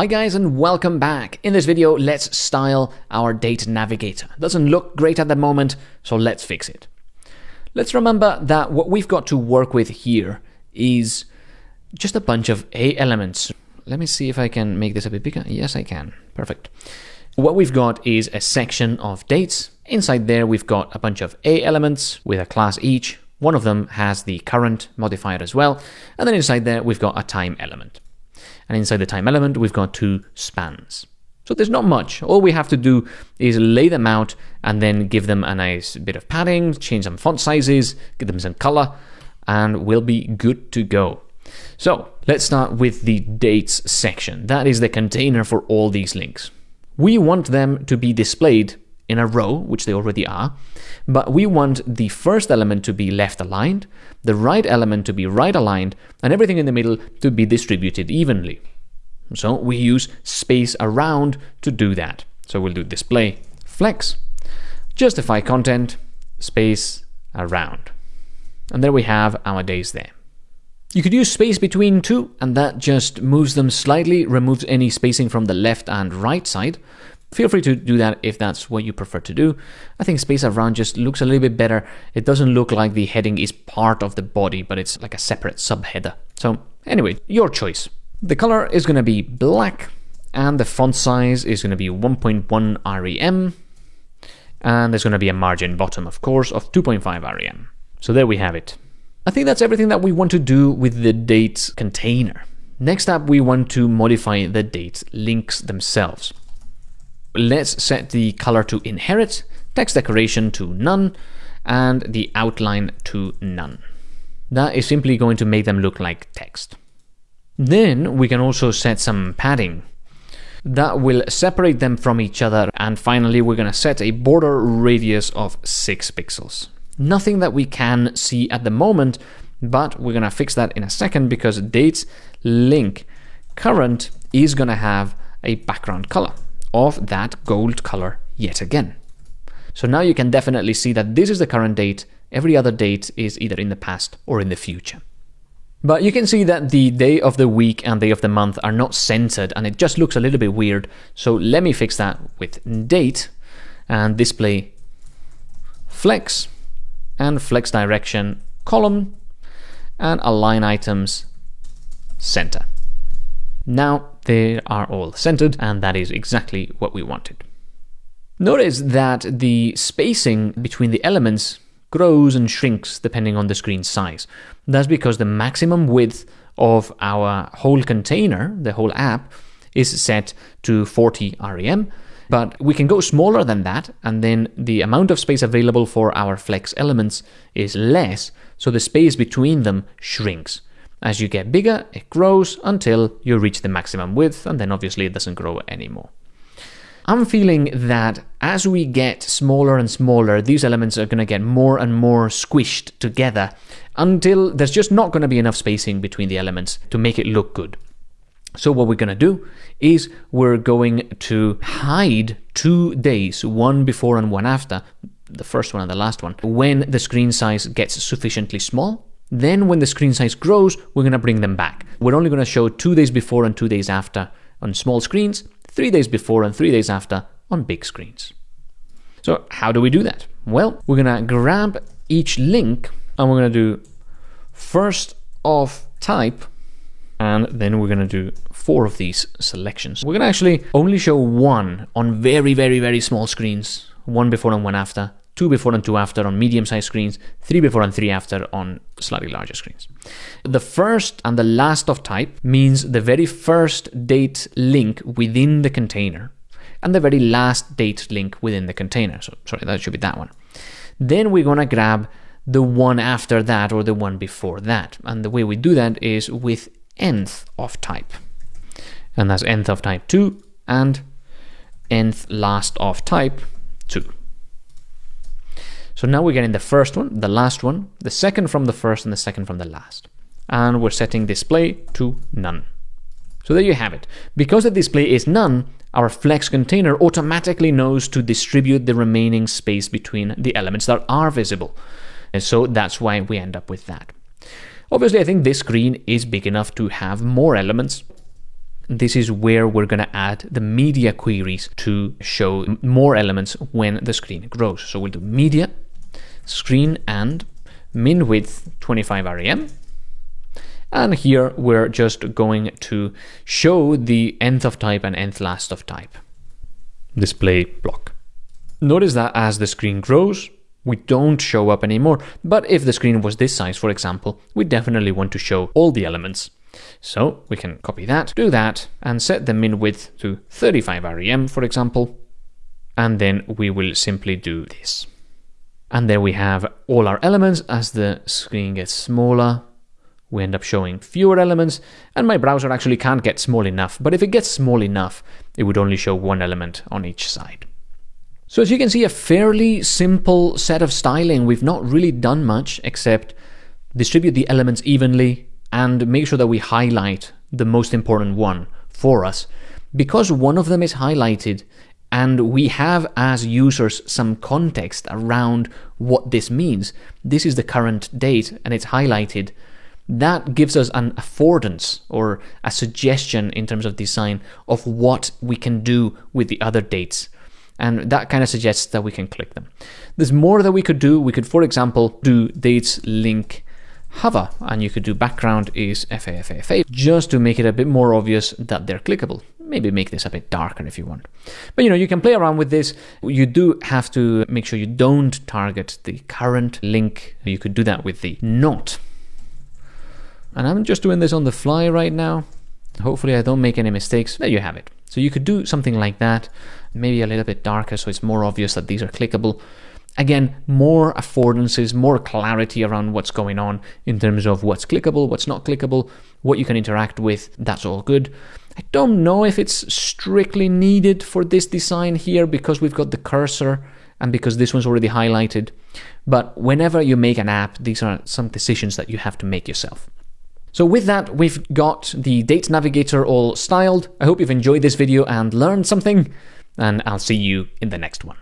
Hi guys and welcome back. In this video, let's style our date navigator. Doesn't look great at the moment, so let's fix it. Let's remember that what we've got to work with here is just a bunch of A elements. Let me see if I can make this a bit bigger. Yes, I can. Perfect. What we've got is a section of dates. Inside there, we've got a bunch of A elements with a class each. One of them has the current modifier as well. And then inside there, we've got a time element. And inside the time element, we've got two spans. So there's not much. All we have to do is lay them out and then give them a nice bit of padding, change some font sizes, give them some color, and we'll be good to go. So let's start with the dates section. That is the container for all these links. We want them to be displayed in a row, which they already are, but we want the first element to be left aligned, the right element to be right aligned, and everything in the middle to be distributed evenly. So we use space around to do that. So we'll do display flex, justify content, space around. And there we have our days there. You could use space between too, and that just moves them slightly, removes any spacing from the left and right side. Feel free to do that if that's what you prefer to do. I think space around just looks a little bit better. It doesn't look like the heading is part of the body, but it's like a separate subheader. So anyway, your choice. The color is going to be black, and the font size is going to be 1.1 rem, and there's going to be a margin bottom, of course, of 2.5 rem. So there we have it. I think that's everything that we want to do with the dates container. Next up, we want to modify the date links themselves. Let's set the color to inherit, text decoration to none, and the outline to none. That is simply going to make them look like text. Then we can also set some padding. That will separate them from each other. And finally, we're going to set a border radius of 6 pixels. Nothing that we can see at the moment, but we're going to fix that in a second because dates link current is going to have a background color of that gold color yet again. So now you can definitely see that this is the current date, every other date is either in the past or in the future. But you can see that the day of the week and day of the month are not centered and it just looks a little bit weird. So let me fix that with date and display flex and flex direction column and align items center. Now they are all centered and that is exactly what we wanted. Notice that the spacing between the elements grows and shrinks depending on the screen size. That's because the maximum width of our whole container, the whole app, is set to 40 rem, but we can go smaller than that, and then the amount of space available for our flex elements is less, so the space between them shrinks. As you get bigger, it grows until you reach the maximum width, and then obviously it doesn't grow anymore. I'm feeling that as we get smaller and smaller, these elements are going to get more and more squished together until there's just not going to be enough spacing between the elements to make it look good. So what we're going to do is we're going to hide two days, one before and one after, the first one and the last one, when the screen size gets sufficiently small. Then when the screen size grows, we're going to bring them back. We're only going to show two days before and two days after on small screens, three days before and three days after on big screens. So how do we do that? Well, we're going to grab each link and we're going to do first of type and then we're going to do four of these selections. We're going to actually only show one on very, very, very small screens, one before and one after, two before and two after on medium-sized screens, three before and three after on slightly larger screens. The first and the last of type means the very first date link within the container and the very last date link within the container. So sorry, that should be that one. Then we're going to grab the one after that or the one before that. And the way we do that is with nth of type. And that's nth of type 2 and nth last of type 2. So now we're getting the first one, the last one, the second from the first, and the second from the last. And we're setting display to none. So there you have it. Because the display is none, our flex container automatically knows to distribute the remaining space between the elements that are visible. And so that's why we end up with that. Obviously, I think this screen is big enough to have more elements. this is where we're going to add the media queries to show more elements when the screen grows. So we'll do media, screen and min width 25 rem. And here we're just going to show the nth of type and nth last of type display block. Notice that as the screen grows, we don't show up anymore. But if the screen was this size, for example, we definitely want to show all the elements. So we can copy that, do that, and set the min width to 35 rem, for example. And then we will simply do this. And there we have all our elements as the screen gets smaller. We end up showing fewer elements, and my browser actually can't get small enough, but if it gets small enough, it would only show one element on each side. So as you can see, a fairly simple set of styling. We've not really done much except distribute the elements evenly and make sure that we highlight the most important one for us. Because one of them is highlighted and we have as users some context around what this means. This is the current date and it's highlighted. That gives us an affordance or a suggestion in terms of design of what we can do with the other dates and that kind of suggests that we can click them. There's more that we could do. We could, for example, do dates link hover, and you could do background is FAFAFA, just to make it a bit more obvious that they're clickable. Maybe make this a bit darker if you want. But you know, you can play around with this. You do have to make sure you don't target the current link. You could do that with the not. And I'm just doing this on the fly right now. Hopefully I don't make any mistakes. There you have it. So you could do something like that, maybe a little bit darker so it's more obvious that these are clickable. Again, more affordances, more clarity around what's going on in terms of what's clickable, what's not clickable, what you can interact with, that's all good. I don't know if it's strictly needed for this design here because we've got the cursor and because this one's already highlighted. But whenever you make an app, these are some decisions that you have to make yourself. So with that, we've got the Date Navigator all styled. I hope you've enjoyed this video and learned something, and I'll see you in the next one.